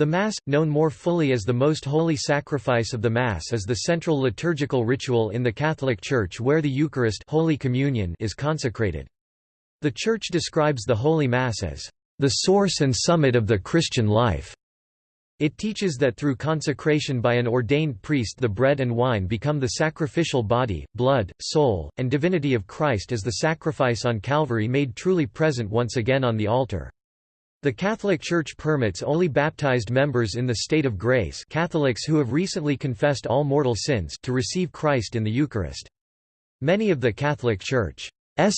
The Mass, known more fully as the Most Holy Sacrifice of the Mass is the central liturgical ritual in the Catholic Church where the Eucharist Holy Communion is consecrated. The Church describes the Holy Mass as the source and summit of the Christian life. It teaches that through consecration by an ordained priest the bread and wine become the sacrificial body, blood, soul, and divinity of Christ as the sacrifice on Calvary made truly present once again on the altar. The Catholic Church permits only baptized members in the state of grace Catholics who have recently confessed all mortal sins to receive Christ in the Eucharist. Many of the Catholic Church's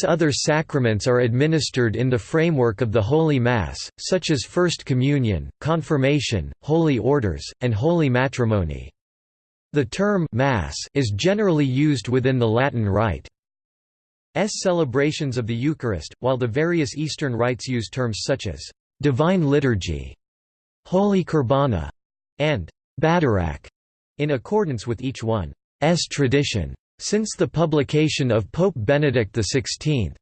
other sacraments are administered in the framework of the Holy Mass, such as First Communion, Confirmation, Holy Orders, and Holy Matrimony. The term Mass is generally used within the Latin Rite. S celebrations of the Eucharist, while the various Eastern rites use terms such as Divine Liturgy, Holy Qurbana, and Badarak, in accordance with each one's tradition. Since the publication of Pope Benedict XVI,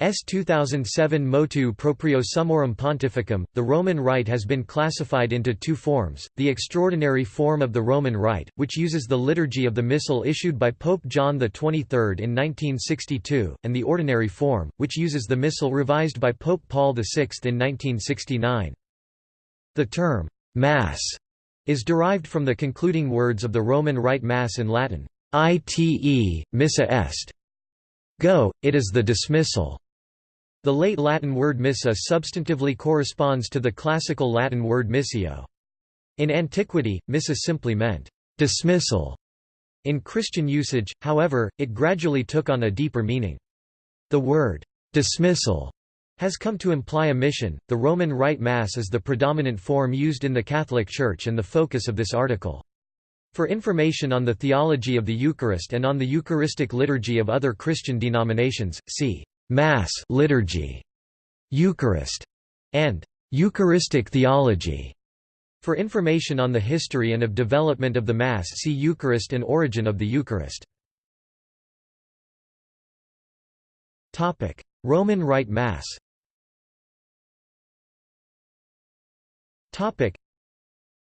S 2007 Motu proprio Summorum Pontificum, the Roman Rite has been classified into two forms, the extraordinary form of the Roman Rite, which uses the liturgy of the Missal issued by Pope John XXIII in 1962, and the ordinary form, which uses the Missal revised by Pope Paul VI in 1969. The term, Mass, is derived from the concluding words of the Roman Rite Mass in Latin, ite, missa est. Go, it is the dismissal. The late Latin word missa substantively corresponds to the classical Latin word missio. In antiquity, missa simply meant dismissal. In Christian usage, however, it gradually took on a deeper meaning. The word dismissal has come to imply a mission. The Roman Rite Mass is the predominant form used in the Catholic Church and the focus of this article. For information on the theology of the Eucharist and on the Eucharistic liturgy of other Christian denominations, see Mass liturgy, Eucharist, and Eucharistic theology. For information on the history and of development of the Mass see Eucharist and origin of the Eucharist. Roman Rite Mass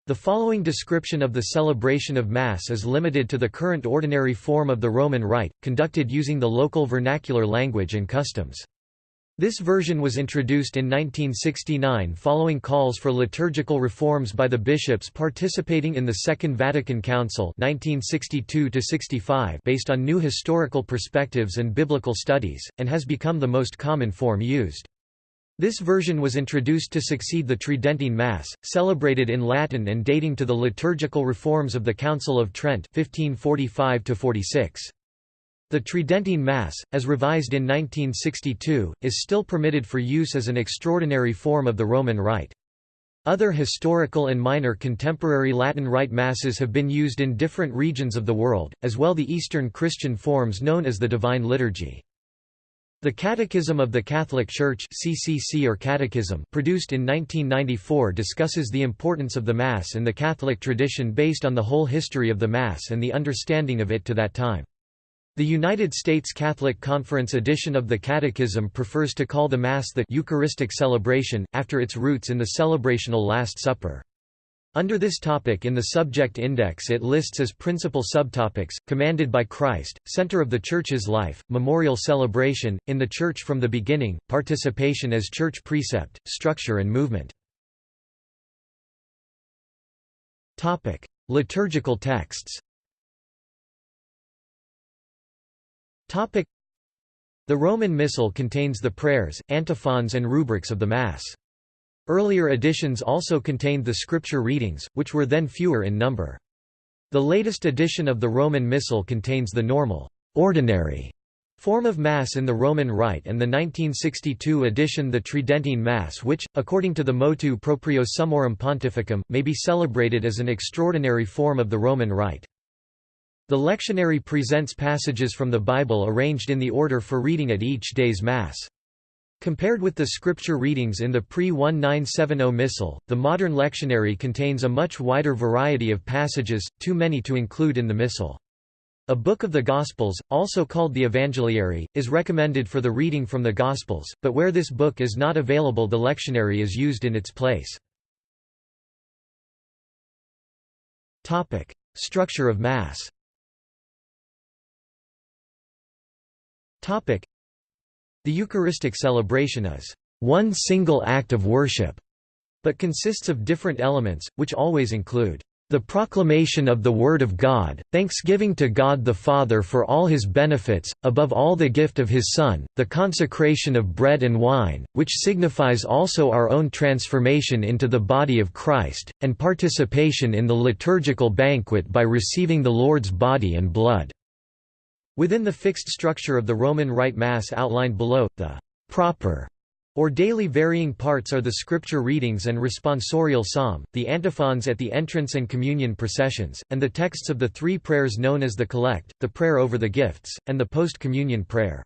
the following description of the celebration of Mass is limited to the current ordinary form of the Roman Rite, conducted using the local vernacular language and customs. This version was introduced in 1969 following calls for liturgical reforms by the bishops participating in the Second Vatican Council 1962 based on new historical perspectives and biblical studies, and has become the most common form used. This version was introduced to succeed the Tridentine Mass, celebrated in Latin and dating to the liturgical reforms of the Council of Trent 1545 -46. The Tridentine Mass, as revised in 1962, is still permitted for use as an extraordinary form of the Roman Rite. Other historical and minor contemporary Latin Rite Masses have been used in different regions of the world, as well the Eastern Christian forms known as the Divine Liturgy. The Catechism of the Catholic Church CCC or Catechism produced in 1994 discusses the importance of the Mass in the Catholic tradition based on the whole history of the Mass and the understanding of it to that time. The United States Catholic Conference edition of the Catechism prefers to call the Mass the Eucharistic celebration, after its roots in the celebrational Last Supper. Under this topic in the subject index it lists as principal subtopics, commanded by Christ, center of the Church's life, memorial celebration, in the Church from the beginning, participation as Church precept, structure and movement. Liturgical texts The Roman Missal contains the prayers, antiphons and rubrics of the Mass. Earlier editions also contained the scripture readings, which were then fewer in number. The latest edition of the Roman Missal contains the normal, ordinary form of Mass in the Roman Rite and the 1962 edition the Tridentine Mass which, according to the motu proprio Summorum Pontificum, may be celebrated as an extraordinary form of the Roman Rite. The lectionary presents passages from the Bible arranged in the order for reading at each day's Mass. Compared with the scripture readings in the pre-1970 Missal, the modern lectionary contains a much wider variety of passages, too many to include in the Missal. A book of the Gospels, also called the Evangeliary, is recommended for the reading from the Gospels, but where this book is not available the lectionary is used in its place. Structure of Mass The Eucharistic celebration is one single act of worship, but consists of different elements, which always include the proclamation of the Word of God, thanksgiving to God the Father for all His benefits, above all the gift of His Son, the consecration of bread and wine, which signifies also our own transformation into the body of Christ, and participation in the liturgical banquet by receiving the Lord's body and blood." Within the fixed structure of the Roman Rite Mass outlined below, the «proper» or daily varying parts are the scripture readings and responsorial psalm, the antiphons at the entrance and communion processions, and the texts of the three prayers known as the collect, the prayer over the gifts, and the post-communion prayer.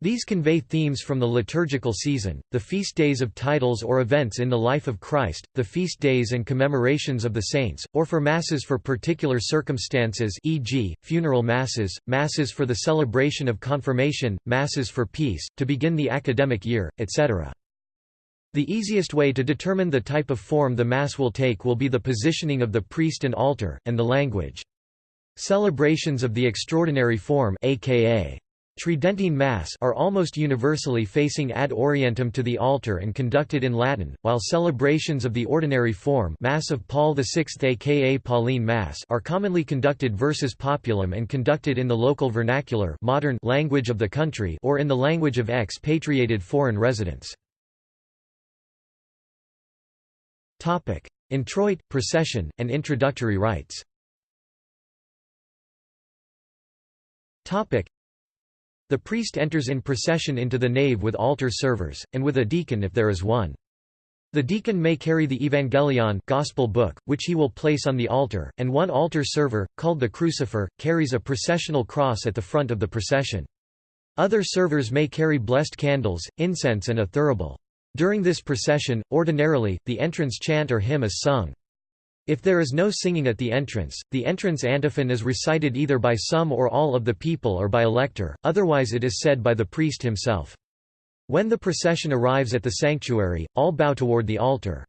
These convey themes from the liturgical season, the feast days of titles or events in the life of Christ, the feast days and commemorations of the saints, or for masses for particular circumstances e.g., funeral masses, masses for the celebration of confirmation, masses for peace, to begin the academic year, etc. The easiest way to determine the type of form the Mass will take will be the positioning of the priest and altar, and the language. Celebrations of the extraordinary form aka Tridentine Mass are almost universally facing ad orientem to the altar and conducted in Latin, while celebrations of the ordinary form Mass of Paul VI aka Pauline Mass are commonly conducted versus populum and conducted in the local vernacular modern language of the country or in the language of expatriated foreign residents. Introit, procession, and introductory rites the priest enters in procession into the nave with altar servers, and with a deacon if there is one. The deacon may carry the Evangeliary gospel book, which he will place on the altar, and one altar server, called the crucifer, carries a processional cross at the front of the procession. Other servers may carry blessed candles, incense and a thurible. During this procession, ordinarily, the entrance chant or hymn is sung. If there is no singing at the entrance, the entrance antiphon is recited either by some or all of the people or by a lector, otherwise it is said by the priest himself. When the procession arrives at the sanctuary, all bow toward the altar.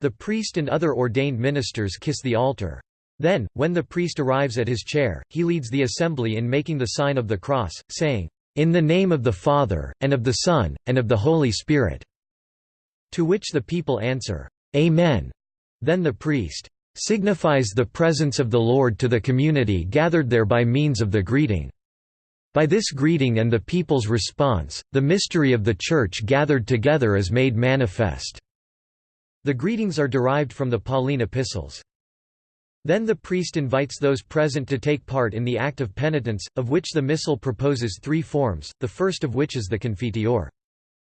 The priest and other ordained ministers kiss the altar. Then, when the priest arrives at his chair, he leads the assembly in making the sign of the cross, saying, "'In the name of the Father, and of the Son, and of the Holy Spirit'." To which the people answer, "'Amen'." Then the priest signifies the presence of the Lord to the community gathered there by means of the greeting. By this greeting and the people's response, the mystery of the Church gathered together is made manifest." The greetings are derived from the Pauline epistles. Then the priest invites those present to take part in the act of penitence, of which the Missal proposes three forms, the first of which is the Confiteor.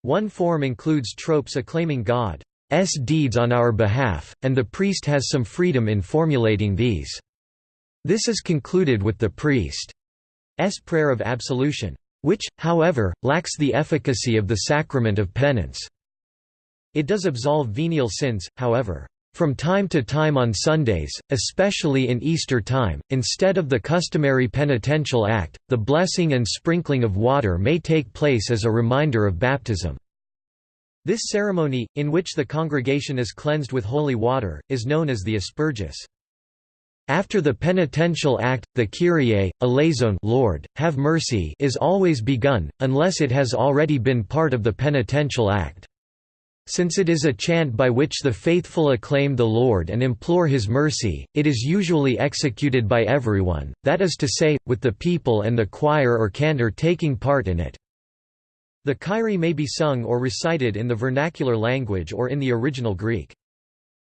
One form includes tropes acclaiming God, S deeds on our behalf, and the priest has some freedom in formulating these. This is concluded with the priest's prayer of absolution, which, however, lacks the efficacy of the sacrament of penance. It does absolve venial sins, however. From time to time on Sundays, especially in Easter time, instead of the customary penitential act, the blessing and sprinkling of water may take place as a reminder of baptism. This ceremony, in which the congregation is cleansed with holy water, is known as the asperges. After the penitential act, the Kyrie, eleison Lord, have mercy is always begun, unless it has already been part of the penitential act. Since it is a chant by which the faithful acclaim the Lord and implore His mercy, it is usually executed by everyone, that is to say, with the people and the choir or cantor taking part in it. The Kyrie may be sung or recited in the vernacular language or in the original Greek.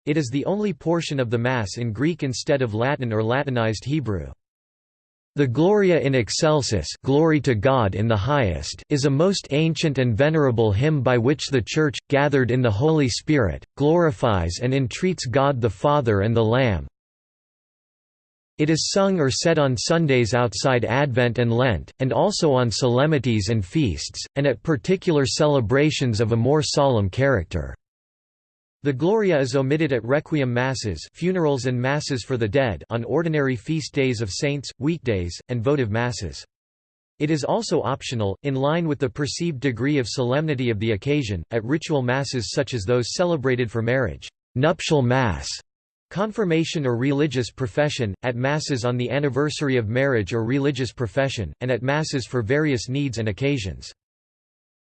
It is the only portion of the Mass in Greek instead of Latin or Latinized Hebrew. The Gloria in Excelsis glory to God in the highest is a most ancient and venerable hymn by which the Church, gathered in the Holy Spirit, glorifies and entreats God the Father and the Lamb, it is sung or said on Sundays outside Advent and Lent, and also on solemnities and feasts, and at particular celebrations of a more solemn character. The Gloria is omitted at requiem masses funerals and masses for the dead on ordinary feast days of saints, weekdays, and votive masses. It is also optional, in line with the perceived degree of solemnity of the occasion, at ritual masses such as those celebrated for marriage nuptial mass", Confirmation or religious profession, at Masses on the anniversary of marriage or religious profession, and at Masses for various needs and occasions.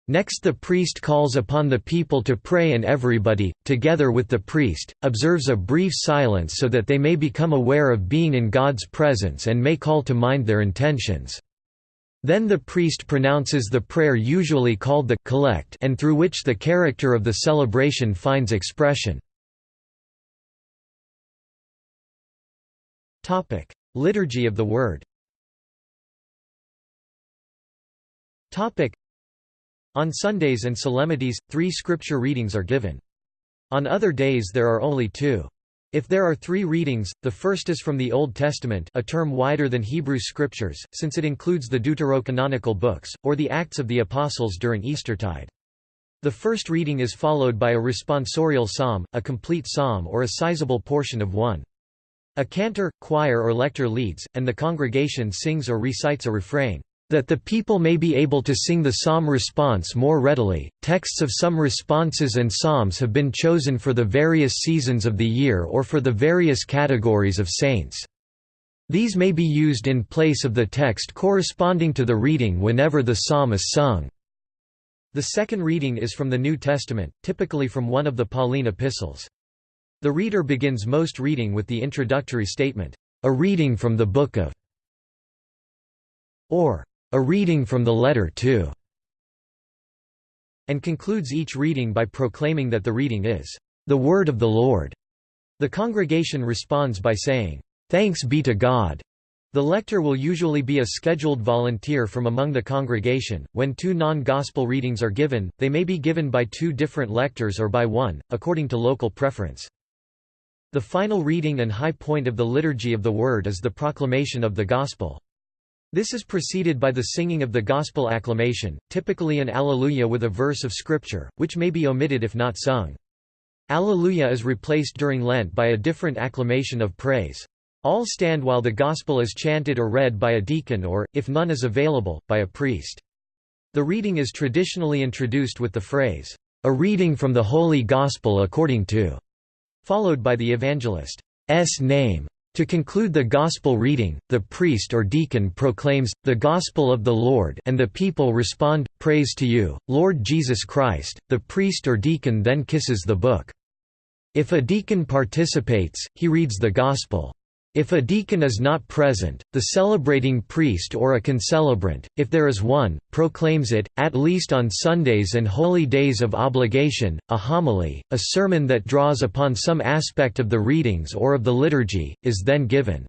Next the priest calls upon the people to pray and everybody, together with the priest, observes a brief silence so that they may become aware of being in God's presence and may call to mind their intentions. Then the priest pronounces the prayer usually called the collect and through which the character of the celebration finds expression. Liturgy of the Word Topic: On Sundays and solemnities, three scripture readings are given. On other days there are only two. If there are three readings, the first is from the Old Testament a term wider than Hebrew Scriptures, since it includes the deuterocanonical books, or the Acts of the Apostles during Eastertide. The first reading is followed by a responsorial psalm, a complete psalm or a sizable portion of one. A cantor, choir or lector leads, and the congregation sings or recites a refrain. That the people may be able to sing the psalm response more readily, texts of some responses and psalms have been chosen for the various seasons of the year or for the various categories of saints. These may be used in place of the text corresponding to the reading whenever the psalm is sung. The second reading is from the New Testament, typically from one of the Pauline epistles. The reader begins most reading with the introductory statement, "...a reading from the book of or a reading from the letter to, and concludes each reading by proclaiming that the reading is the word of the Lord. The congregation responds by saying, Thanks be to God. The lector will usually be a scheduled volunteer from among the congregation. When two non gospel readings are given, they may be given by two different lectors or by one, according to local preference. The final reading and high point of the Liturgy of the Word is the proclamation of the Gospel. This is preceded by the singing of the Gospel acclamation, typically an Alleluia with a verse of Scripture, which may be omitted if not sung. Alleluia is replaced during Lent by a different acclamation of praise. All stand while the Gospel is chanted or read by a deacon or, if none is available, by a priest. The reading is traditionally introduced with the phrase, "...a reading from the Holy Gospel according to", followed by the evangelist's name. To conclude the Gospel reading, the priest or deacon proclaims, the Gospel of the Lord and the people respond, Praise to you, Lord Jesus Christ. The priest or deacon then kisses the book. If a deacon participates, he reads the Gospel. If a deacon is not present, the celebrating priest or a concelebrant, if there is one, proclaims it, at least on Sundays and holy days of obligation, a homily, a sermon that draws upon some aspect of the readings or of the liturgy, is then given.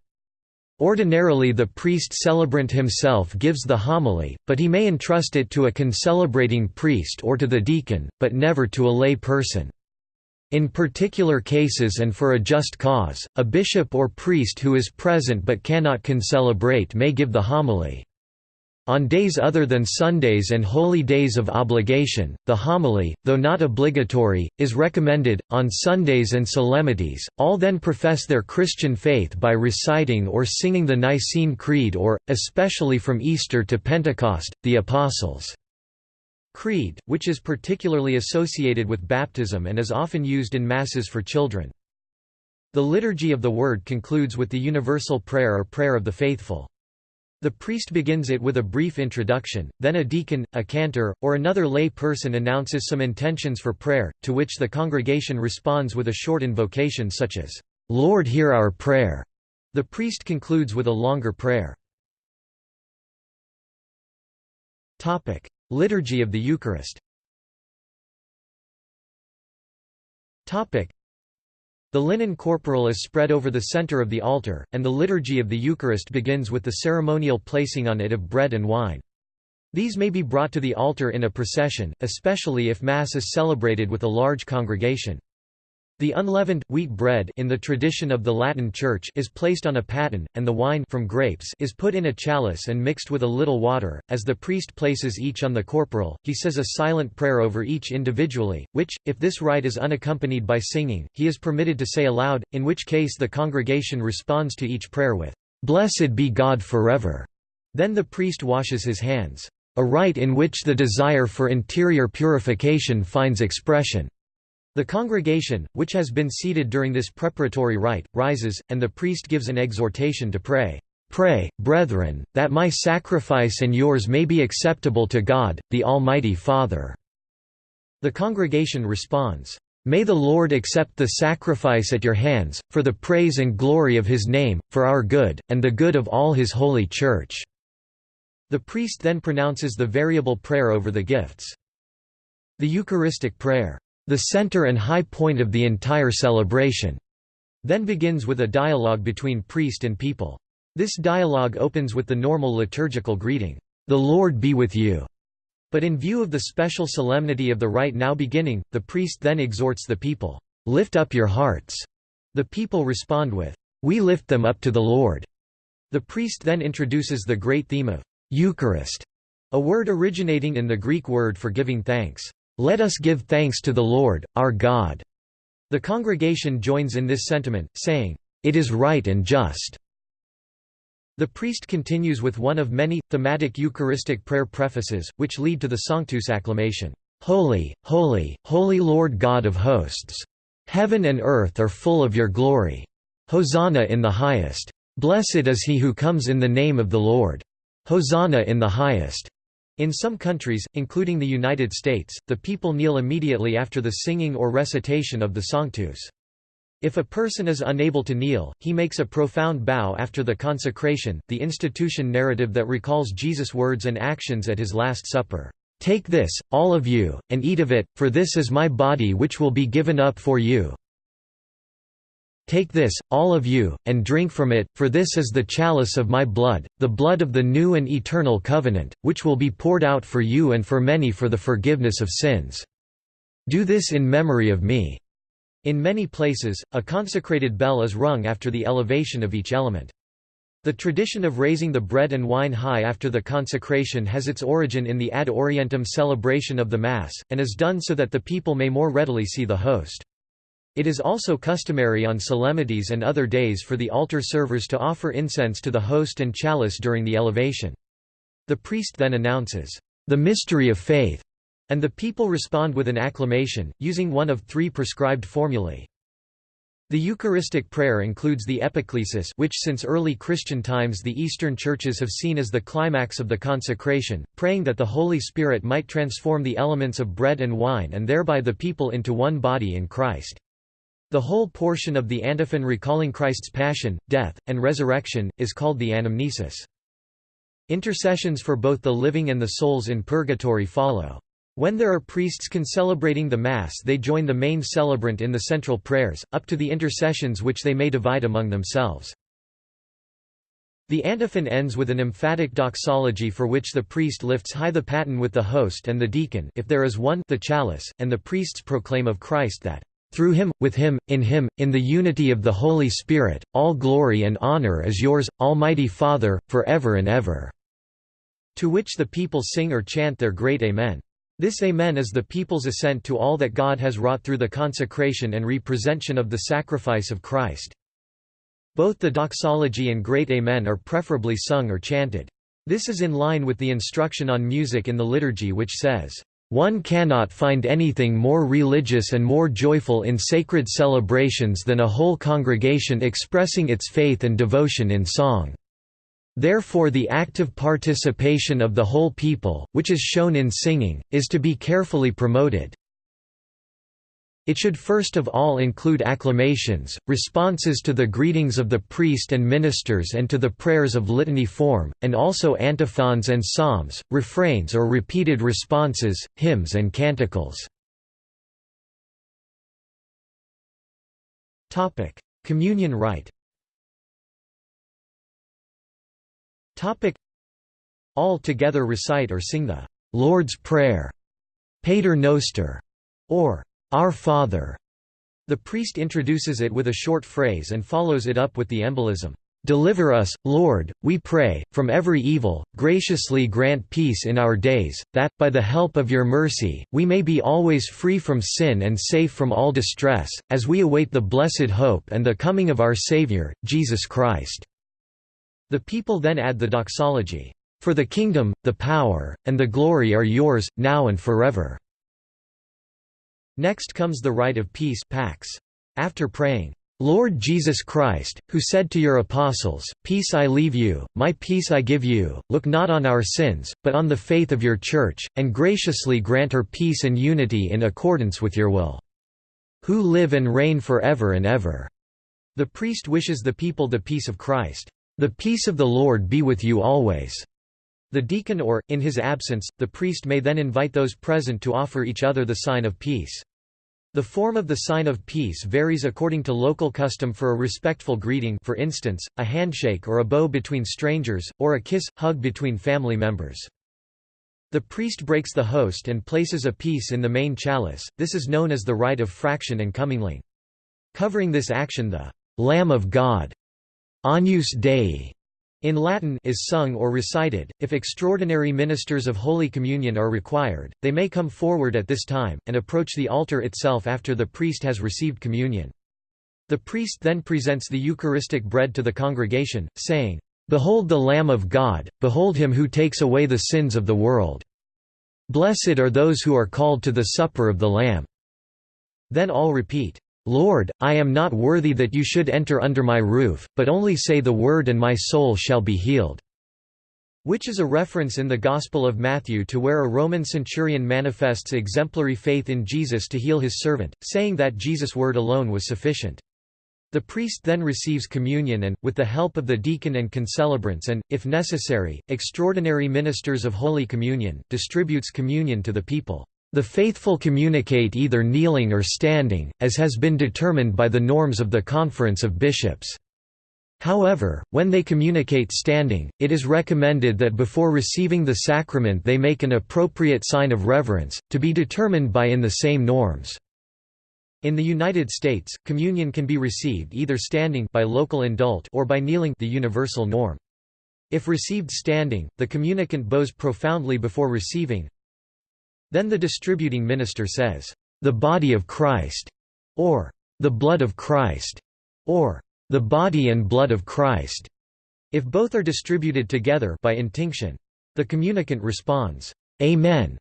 Ordinarily the priest celebrant himself gives the homily, but he may entrust it to a concelebrating priest or to the deacon, but never to a lay person. In particular cases and for a just cause, a bishop or priest who is present but cannot concelebrate may give the homily. On days other than Sundays and holy days of obligation, the homily, though not obligatory, is recommended. On Sundays and solemnities, all then profess their Christian faith by reciting or singing the Nicene Creed or, especially from Easter to Pentecost, the Apostles' Creed, which is particularly associated with baptism and is often used in Masses for children. The Liturgy of the Word concludes with the Universal Prayer or Prayer of the Faithful. The priest begins it with a brief introduction, then a deacon, a cantor, or another lay person announces some intentions for prayer, to which the congregation responds with a short invocation such as, "'Lord hear our prayer'". The priest concludes with a longer prayer. Liturgy of the Eucharist The linen corporal is spread over the center of the altar, and the liturgy of the Eucharist begins with the ceremonial placing on it of bread and wine. These may be brought to the altar in a procession, especially if Mass is celebrated with a large congregation. The unleavened, wheat bread in the tradition of the Latin Church is placed on a paten, and the wine from grapes is put in a chalice and mixed with a little water. As the priest places each on the corporal, he says a silent prayer over each individually, which, if this rite is unaccompanied by singing, he is permitted to say aloud, in which case the congregation responds to each prayer with, "'Blessed be God forever'". Then the priest washes his hands. A rite in which the desire for interior purification finds expression. The congregation, which has been seated during this preparatory rite, rises, and the priest gives an exhortation to pray, "'Pray, brethren, that my sacrifice and yours may be acceptable to God, the Almighty Father." The congregation responds, "'May the Lord accept the sacrifice at your hands, for the praise and glory of His name, for our good, and the good of all His holy Church." The priest then pronounces the variable prayer over the gifts. The Eucharistic prayer the center and high point of the entire celebration, then begins with a dialogue between priest and people. This dialogue opens with the normal liturgical greeting, "'The Lord be with you'", but in view of the special solemnity of the rite now beginning, the priest then exhorts the people, "'Lift up your hearts'". The people respond with, "'We lift them up to the Lord'". The priest then introduces the great theme of Eucharist, a word originating in the Greek word for giving thanks. Let us give thanks to the Lord, our God. The congregation joins in this sentiment, saying, It is right and just. The priest continues with one of many, thematic Eucharistic prayer prefaces, which lead to the Sanctus acclamation. Holy, holy, holy Lord God of hosts! Heaven and earth are full of your glory. Hosanna in the highest. Blessed is he who comes in the name of the Lord. Hosanna in the highest. In some countries, including the United States, the people kneel immediately after the singing or recitation of the Sanctus. If a person is unable to kneel, he makes a profound bow after the consecration, the institution narrative that recalls Jesus' words and actions at his Last Supper. Take this, all of you, and eat of it, for this is my body which will be given up for you. Take this, all of you, and drink from it, for this is the chalice of my blood, the blood of the new and eternal covenant, which will be poured out for you and for many for the forgiveness of sins. Do this in memory of me." In many places, a consecrated bell is rung after the elevation of each element. The tradition of raising the bread and wine high after the consecration has its origin in the ad orientem celebration of the Mass, and is done so that the people may more readily see the host. It is also customary on solemnities and other days for the altar servers to offer incense to the host and chalice during the elevation. The priest then announces, "...the mystery of faith", and the people respond with an acclamation, using one of three prescribed formulae. The Eucharistic prayer includes the epiclesis which since early Christian times the Eastern churches have seen as the climax of the consecration, praying that the Holy Spirit might transform the elements of bread and wine and thereby the people into one body in Christ. The whole portion of the antiphon recalling Christ's passion, death, and resurrection, is called the anamnesis. Intercessions for both the living and the souls in purgatory follow. When there are priests concelebrating the Mass they join the main celebrant in the central prayers, up to the intercessions which they may divide among themselves. The antiphon ends with an emphatic doxology for which the priest lifts high the paten with the host and the deacon if there is one the chalice, and the priests proclaim of Christ that through him, with him, in him, in the unity of the Holy Spirit, all glory and honor is yours, Almighty Father, for ever and ever." To which the people sing or chant their great Amen. This Amen is the people's assent to all that God has wrought through the consecration and representation of the sacrifice of Christ. Both the doxology and great Amen are preferably sung or chanted. This is in line with the instruction on music in the liturgy which says, one cannot find anything more religious and more joyful in sacred celebrations than a whole congregation expressing its faith and devotion in song. Therefore the active participation of the whole people, which is shown in singing, is to be carefully promoted. It should first of all include acclamations, responses to the greetings of the priest and ministers and to the prayers of litany form, and also antiphons and psalms, refrains or repeated responses, hymns and canticles. Communion rite All together recite or sing the Lord's Prayer, Pater Noster, or our Father. The priest introduces it with a short phrase and follows it up with the embolism, Deliver us, Lord, we pray, from every evil, graciously grant peace in our days, that, by the help of your mercy, we may be always free from sin and safe from all distress, as we await the blessed hope and the coming of our Saviour, Jesus Christ." The people then add the doxology, "For the kingdom, the power, and the glory are yours, now and forever." Next comes the rite of peace pax. After praying, Lord Jesus Christ, who said to your apostles, Peace I leave you, my peace I give you, look not on our sins, but on the faith of your Church, and graciously grant her peace and unity in accordance with your will. Who live and reign forever and ever. The priest wishes the people the peace of Christ. The peace of the Lord be with you always. The deacon or, in his absence, the priest may then invite those present to offer each other the sign of peace. The form of the sign of peace varies according to local custom for a respectful greeting for instance, a handshake or a bow between strangers, or a kiss, hug between family members. The priest breaks the host and places a piece in the main chalice, this is known as the rite of fraction and commingling. Covering this action the «Lamb of God» Agnus Dei in Latin is sung or recited. If extraordinary ministers of Holy Communion are required, they may come forward at this time, and approach the altar itself after the priest has received communion. The priest then presents the Eucharistic bread to the congregation, saying, Behold the Lamb of God, behold him who takes away the sins of the world. Blessed are those who are called to the supper of the Lamb. Then all repeat, Lord, I am not worthy that you should enter under my roof, but only say the word and my soul shall be healed." Which is a reference in the Gospel of Matthew to where a Roman centurion manifests exemplary faith in Jesus to heal his servant, saying that Jesus' word alone was sufficient. The priest then receives communion and, with the help of the deacon and concelebrants and, if necessary, extraordinary ministers of Holy Communion, distributes communion to the people. The faithful communicate either kneeling or standing, as has been determined by the norms of the Conference of Bishops. However, when they communicate standing, it is recommended that before receiving the sacrament they make an appropriate sign of reverence, to be determined by in the same norms. In the United States, communion can be received either standing by local indult or by kneeling the universal norm. If received standing, the communicant bows profoundly before receiving, then the distributing minister says, "...the body of Christ", or "...the blood of Christ", or "...the body and blood of Christ", if both are distributed together by intinction. The communicant responds, "'Amen'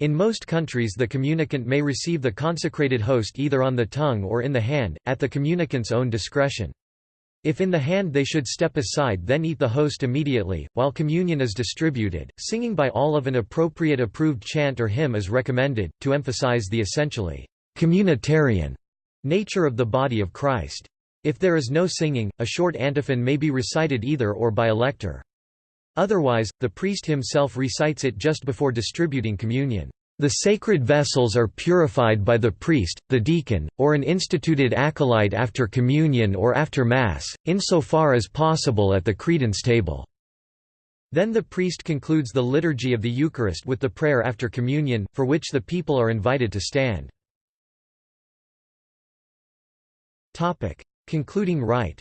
In most countries the communicant may receive the consecrated host either on the tongue or in the hand, at the communicant's own discretion. If in the hand they should step aside then eat the host immediately, while communion is distributed, singing by all of an appropriate approved chant or hymn is recommended, to emphasize the essentially communitarian nature of the body of Christ. If there is no singing, a short antiphon may be recited either or by a lector. Otherwise, the priest himself recites it just before distributing communion. The sacred vessels are purified by the priest, the deacon, or an instituted acolyte after communion or after Mass, insofar as possible at the credence table. Then the priest concludes the liturgy of the Eucharist with the prayer after communion, for which the people are invited to stand. Concluding rite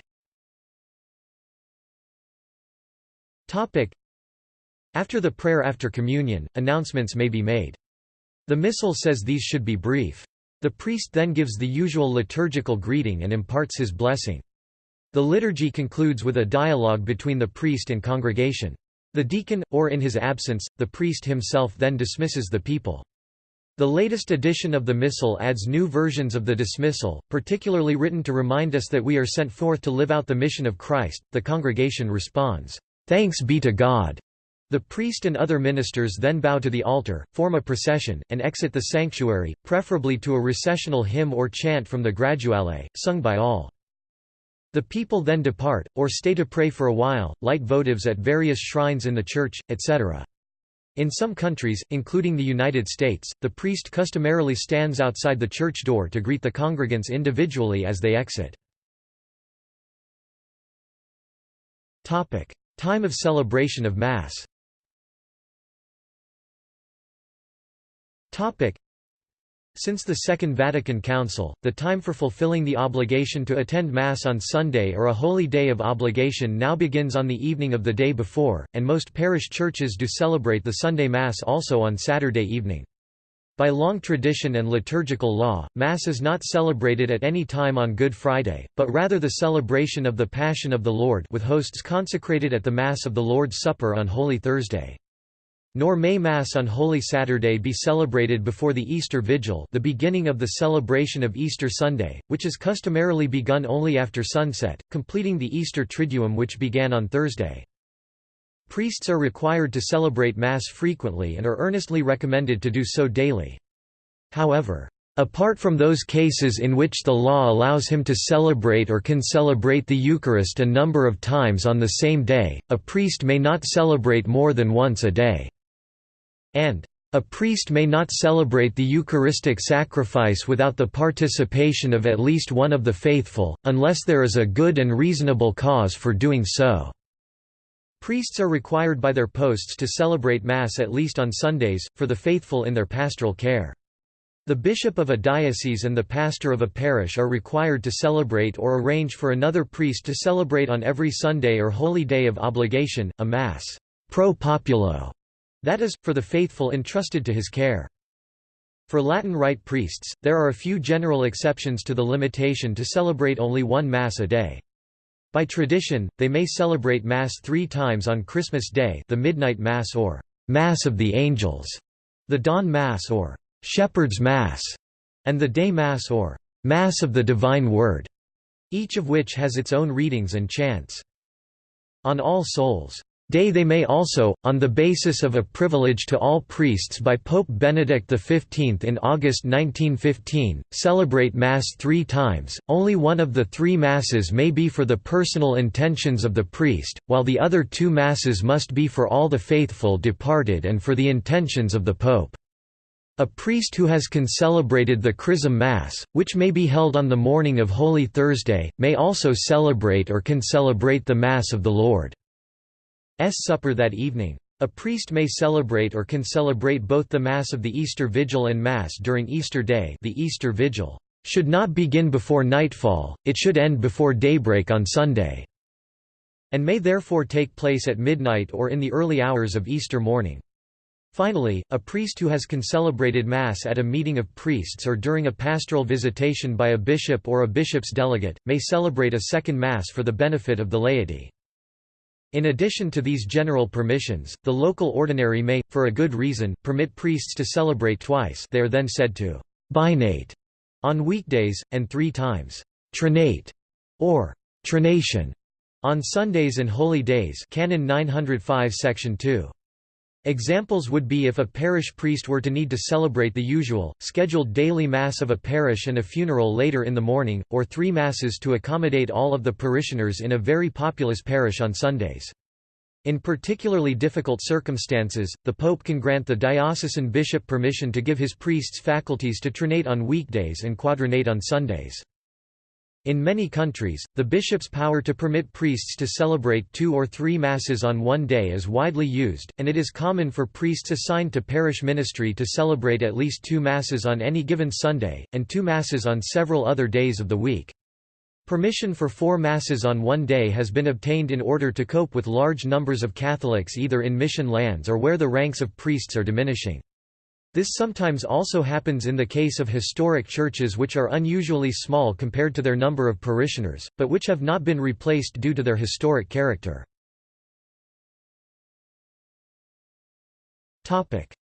After the prayer after communion, announcements may be made. The Missal says these should be brief. The priest then gives the usual liturgical greeting and imparts his blessing. The liturgy concludes with a dialogue between the priest and congregation. The deacon, or in his absence, the priest himself then dismisses the people. The latest edition of the Missal adds new versions of the dismissal, particularly written to remind us that we are sent forth to live out the mission of Christ. The congregation responds, Thanks be to God. The priest and other ministers then bow to the altar, form a procession, and exit the sanctuary, preferably to a recessional hymn or chant from the Graduale, sung by all. The people then depart, or stay to pray for a while, light votives at various shrines in the church, etc. In some countries, including the United States, the priest customarily stands outside the church door to greet the congregants individually as they exit. Time of celebration of Mass Since the Second Vatican Council, the time for fulfilling the obligation to attend Mass on Sunday or a holy day of obligation now begins on the evening of the day before, and most parish churches do celebrate the Sunday Mass also on Saturday evening. By long tradition and liturgical law, Mass is not celebrated at any time on Good Friday, but rather the celebration of the Passion of the Lord with hosts consecrated at the Mass of the Lord's Supper on Holy Thursday. Nor may Mass on Holy Saturday be celebrated before the Easter Vigil the beginning of the celebration of Easter Sunday, which is customarily begun only after sunset, completing the Easter Triduum which began on Thursday. Priests are required to celebrate Mass frequently and are earnestly recommended to do so daily. However, Apart from those cases in which the law allows him to celebrate or can celebrate the Eucharist a number of times on the same day, a priest may not celebrate more than once a day and a priest may not celebrate the Eucharistic sacrifice without the participation of at least one of the faithful, unless there is a good and reasonable cause for doing so." Priests are required by their posts to celebrate Mass at least on Sundays, for the faithful in their pastoral care. The bishop of a diocese and the pastor of a parish are required to celebrate or arrange for another priest to celebrate on every Sunday or holy day of obligation, a Mass pro populo that is, for the faithful entrusted to his care. For Latin Rite priests, there are a few general exceptions to the limitation to celebrate only one Mass a day. By tradition, they may celebrate Mass three times on Christmas Day the Midnight Mass or «Mass of the Angels», the Dawn Mass or «Shepherd's Mass», and the Day Mass or «Mass of the Divine Word», each of which has its own readings and chants. On All Souls' Day they may also, on the basis of a privilege to all priests by Pope Benedict XV in August 1915, celebrate Mass three times, only one of the three Masses may be for the personal intentions of the priest, while the other two Masses must be for all the faithful departed and for the intentions of the Pope. A priest who has concelebrated the Chrism Mass, which may be held on the morning of Holy Thursday, may also celebrate or concelebrate the Mass of the Lord. S supper that evening. A priest may celebrate or can celebrate both the Mass of the Easter Vigil and Mass during Easter Day the Easter Vigil should not begin before nightfall, it should end before daybreak on Sunday, and may therefore take place at midnight or in the early hours of Easter morning. Finally, a priest who has concelebrated Mass at a meeting of priests or during a pastoral visitation by a bishop or a bishop's delegate, may celebrate a second Mass for the benefit of the laity. In addition to these general permissions, the local ordinary may, for a good reason, permit priests to celebrate twice they are then said to «binate» on weekdays, and three times «trinate» or «trination» on Sundays and holy days Canon 905 Section 2. Examples would be if a parish priest were to need to celebrate the usual, scheduled daily Mass of a parish and a funeral later in the morning, or three Masses to accommodate all of the parishioners in a very populous parish on Sundays. In particularly difficult circumstances, the Pope can grant the diocesan bishop permission to give his priests faculties to trinate on weekdays and quadrinate on Sundays. In many countries, the bishop's power to permit priests to celebrate two or three masses on one day is widely used, and it is common for priests assigned to parish ministry to celebrate at least two masses on any given Sunday, and two masses on several other days of the week. Permission for four masses on one day has been obtained in order to cope with large numbers of Catholics either in mission lands or where the ranks of priests are diminishing. This sometimes also happens in the case of historic churches which are unusually small compared to their number of parishioners, but which have not been replaced due to their historic character.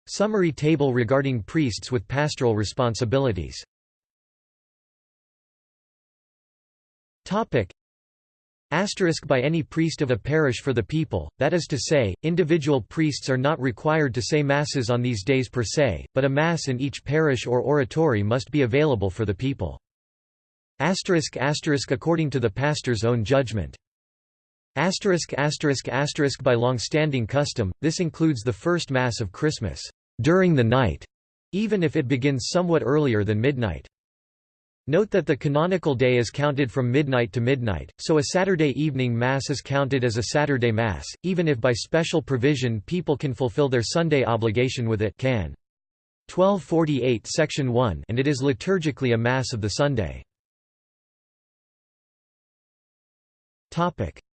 Summary table regarding priests with pastoral responsibilities Asterisk by any priest of a parish for the people, that is to say, individual priests are not required to say masses on these days per se, but a mass in each parish or oratory must be available for the people. Asterisk asterisk according to the pastor's own judgment. Asterisk asterisk asterisk by long-standing custom, this includes the first Mass of Christmas, during the night, even if it begins somewhat earlier than midnight. Note that the canonical day is counted from midnight to midnight, so a Saturday evening Mass is counted as a Saturday Mass, even if by special provision people can fulfill their Sunday obligation with it can. 1248 Section 1 and it is liturgically a Mass of the Sunday.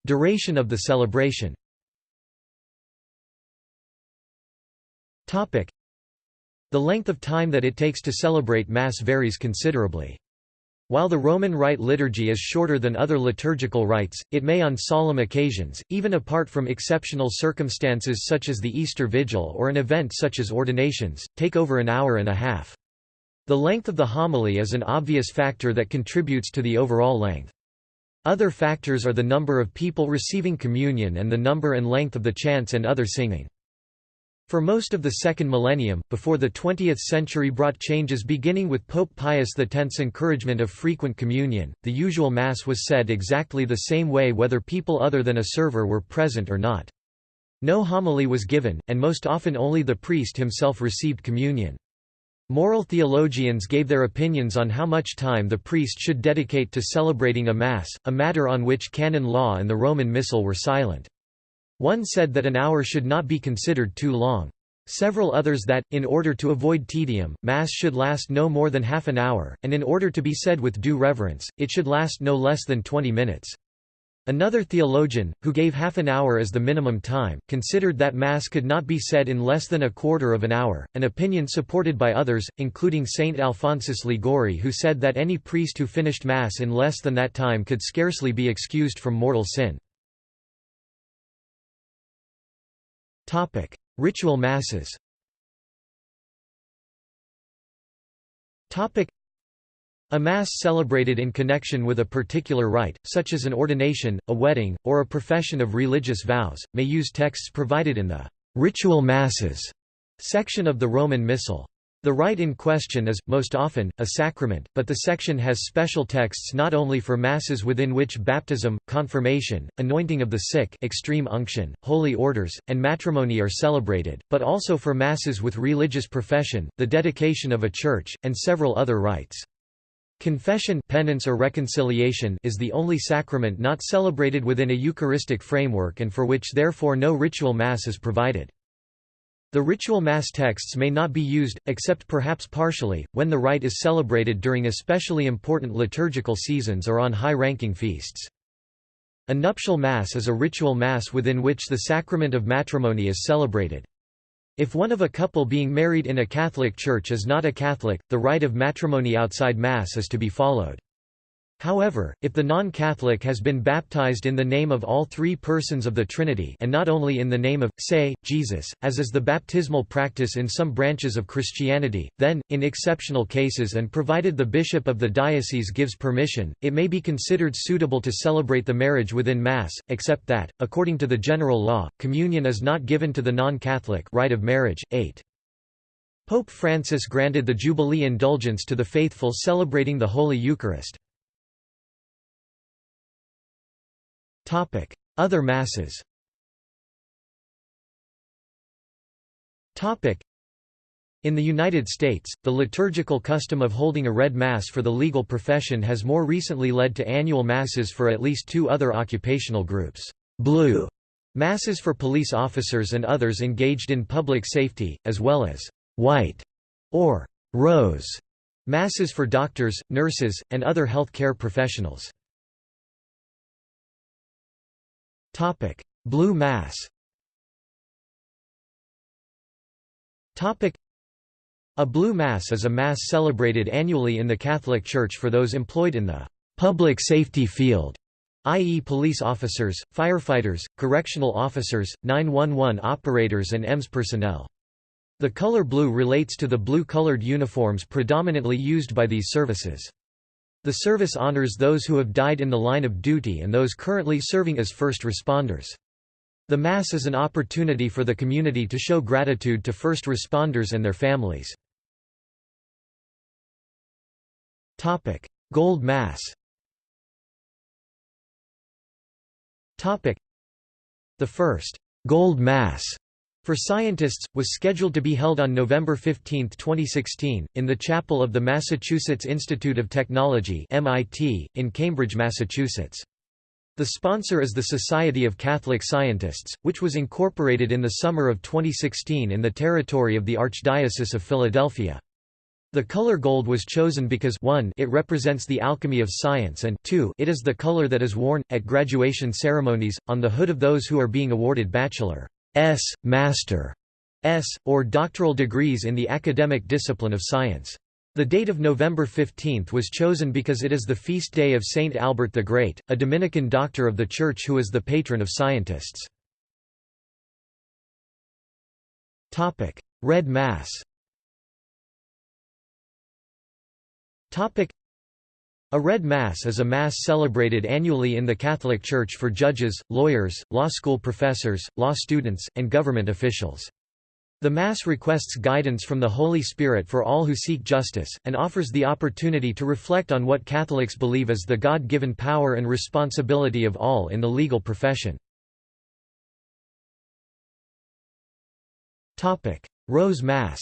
Duration of the celebration The length of time that it takes to celebrate Mass varies considerably. While the Roman Rite liturgy is shorter than other liturgical rites, it may on solemn occasions, even apart from exceptional circumstances such as the Easter Vigil or an event such as ordinations, take over an hour and a half. The length of the homily is an obvious factor that contributes to the overall length. Other factors are the number of people receiving communion and the number and length of the chants and other singing. For most of the second millennium, before the 20th century brought changes beginning with Pope Pius X's encouragement of frequent communion, the usual Mass was said exactly the same way whether people other than a server were present or not. No homily was given, and most often only the priest himself received communion. Moral theologians gave their opinions on how much time the priest should dedicate to celebrating a Mass, a matter on which canon law and the Roman Missal were silent. One said that an hour should not be considered too long. Several others that, in order to avoid tedium, Mass should last no more than half an hour, and in order to be said with due reverence, it should last no less than twenty minutes. Another theologian, who gave half an hour as the minimum time, considered that Mass could not be said in less than a quarter of an hour, an opinion supported by others, including Saint Alphonsus Liguori who said that any priest who finished Mass in less than that time could scarcely be excused from mortal sin. Topic: Ritual masses. Topic: A mass celebrated in connection with a particular rite, such as an ordination, a wedding, or a profession of religious vows, may use texts provided in the ritual masses section of the Roman Missal. The rite in question is, most often, a sacrament, but the section has special texts not only for masses within which baptism, confirmation, anointing of the sick extreme unction, holy orders, and matrimony are celebrated, but also for masses with religious profession, the dedication of a church, and several other rites. Confession penance or reconciliation is the only sacrament not celebrated within a Eucharistic framework and for which therefore no ritual Mass is provided. The ritual Mass texts may not be used, except perhaps partially, when the rite is celebrated during especially important liturgical seasons or on high-ranking feasts. A nuptial Mass is a ritual Mass within which the sacrament of matrimony is celebrated. If one of a couple being married in a Catholic church is not a Catholic, the rite of matrimony outside Mass is to be followed. However, if the non-Catholic has been baptized in the name of all three persons of the Trinity and not only in the name of, say, Jesus, as is the baptismal practice in some branches of Christianity, then, in exceptional cases and provided the bishop of the diocese gives permission, it may be considered suitable to celebrate the marriage within Mass, except that, according to the general law, communion is not given to the non-Catholic rite of marriage. 8. Pope Francis granted the Jubilee indulgence to the faithful celebrating the Holy Eucharist. Other masses in the United States, the liturgical custom of holding a red Mass for the legal profession has more recently led to annual Masses for at least two other occupational groups. Blue Masses for police officers and others engaged in public safety, as well as white or rose Masses for doctors, nurses, and other health care professionals. Topic: Blue Mass. Topic: A Blue Mass is a mass celebrated annually in the Catholic Church for those employed in the public safety field, i.e. police officers, firefighters, correctional officers, 911 operators and EMS personnel. The color blue relates to the blue-colored uniforms predominantly used by these services. The service honors those who have died in the line of duty and those currently serving as first responders. The Mass is an opportunity for the community to show gratitude to first responders and their families. Gold Mass The first «Gold Mass» for scientists, was scheduled to be held on November 15, 2016, in the chapel of the Massachusetts Institute of Technology MIT, in Cambridge, Massachusetts. The sponsor is the Society of Catholic Scientists, which was incorporated in the summer of 2016 in the territory of the Archdiocese of Philadelphia. The color gold was chosen because 1 it represents the alchemy of science and 2 it is the color that is worn, at graduation ceremonies, on the hood of those who are being awarded bachelor. S. Master S. or doctoral degrees in the academic discipline of science. The date of November 15 was chosen because it is the feast day of Saint Albert the Great, a Dominican doctor of the Church who is the patron of scientists. Red Mass a Red Mass is a Mass celebrated annually in the Catholic Church for judges, lawyers, law school professors, law students, and government officials. The Mass requests guidance from the Holy Spirit for all who seek justice, and offers the opportunity to reflect on what Catholics believe is the God-given power and responsibility of all in the legal profession. Rose Mass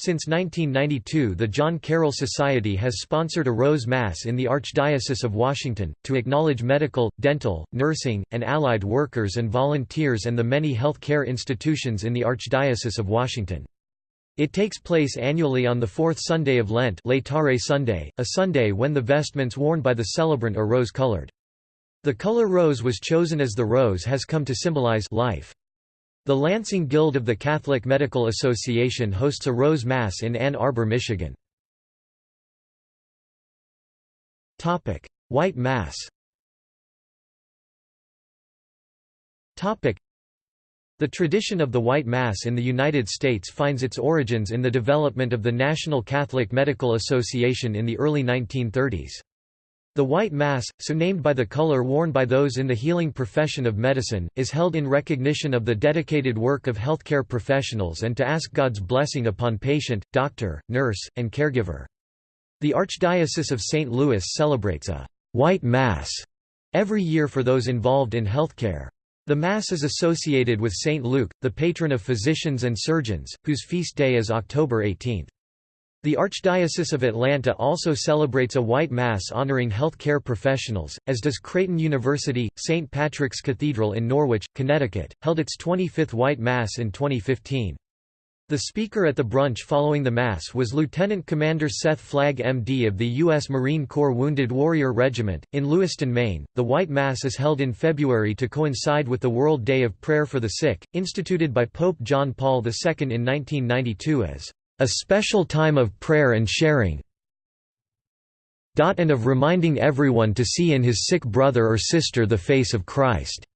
since 1992 the John Carroll Society has sponsored a Rose Mass in the Archdiocese of Washington, to acknowledge medical, dental, nursing, and allied workers and volunteers and the many health care institutions in the Archdiocese of Washington. It takes place annually on the fourth Sunday of Lent Laetare Sunday, a Sunday when the vestments worn by the celebrant are rose-colored. The color rose was chosen as the rose has come to symbolize life. The Lansing Guild of the Catholic Medical Association hosts a Rose Mass in Ann Arbor, Michigan. White Mass the tradition of the White Mass in the United States finds its origins in the development of the National Catholic Medical Association in the early 1930s. The White Mass, so named by the color worn by those in the healing profession of medicine, is held in recognition of the dedicated work of healthcare professionals and to ask God's blessing upon patient, doctor, nurse, and caregiver. The Archdiocese of St. Louis celebrates a «White Mass» every year for those involved in healthcare. The Mass is associated with St. Luke, the patron of physicians and surgeons, whose feast day is October 18. The Archdiocese of Atlanta also celebrates a white mass honoring health care professionals, as does Creighton University. St. Patrick's Cathedral in Norwich, Connecticut, held its 25th white mass in 2015. The speaker at the brunch following the Mass was Lieutenant Commander Seth Flagg MD of the U.S. Marine Corps Wounded Warrior Regiment. In Lewiston, Maine, the White Mass is held in February to coincide with the World Day of Prayer for the Sick, instituted by Pope John Paul II in 1992 as a special time of prayer and sharing and of reminding everyone to see in his sick brother or sister the face of Christ.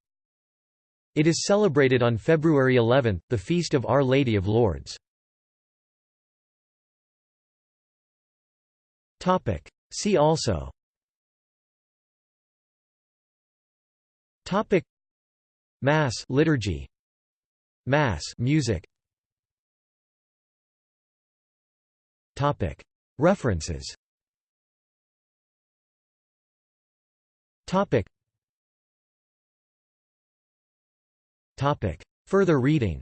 It is celebrated on February 11, the feast of Our Lady of Lourdes. See also. Topic. Mass liturgy. Mass music References. Further reading.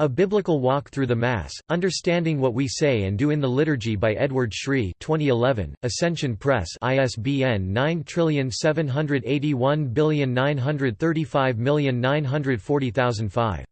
A Biblical Walk Through the Mass, Understanding What We Say and Do in the Liturgy by Edward Sri 2011, Ascension Press ISBN 9781935940005